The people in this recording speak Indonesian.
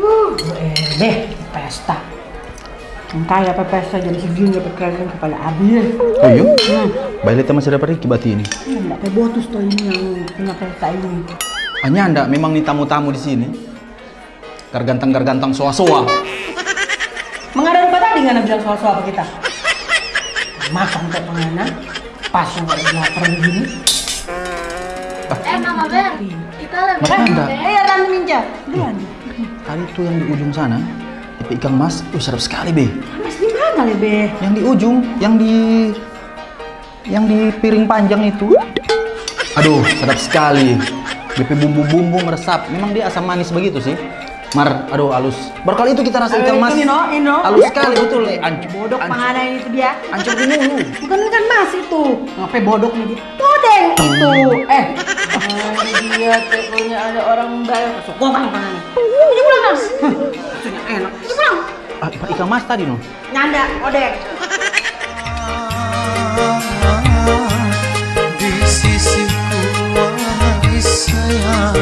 Uh, eh deh, pesta. Entah ya apa pesta jadi segini dapat kalian kepala habis. Oh iya? Baik lihat masih dapat Riki ini. Enggak kayak botus tuh ini yang punya pesta ini. Hanya anda memang nih tamu-tamu di sini. Gargantang-gargantang soa-soa. Mengadang pada tadi nggak bilang soal-soal apa kita? Makan kayak pengana, pas yang nggak lapar begini. Eh Mama Ber, kita lebih Makan enggak? Eh ya Tante Minja, duluan. Tadi tuh yang di ujung sana, itu ikan mas, uh, sekali be. Mas di mana lebe? Yang di ujung, yang di yang di piring panjang itu. Aduh, sedap sekali. BP bumbu-bumbu meresap. Memang dia asam manis begitu sih. Mar, aduh halus. Baru kali itu kita rasa ikan mas. Ino, Ino. Halus sekali betul. Eh, anc Bodok pengana ini itu dia. Ancur di mulu. Bukan kan mas itu. Ngapain bodok nih dia? Todeng itu. Eh, dia tekonya ada orang bayar kesokongan pengana. Pulang enak. Ini pulang. Ah, ikan mas tadi no. Nyanda, odeng. di sisiku wahai sayang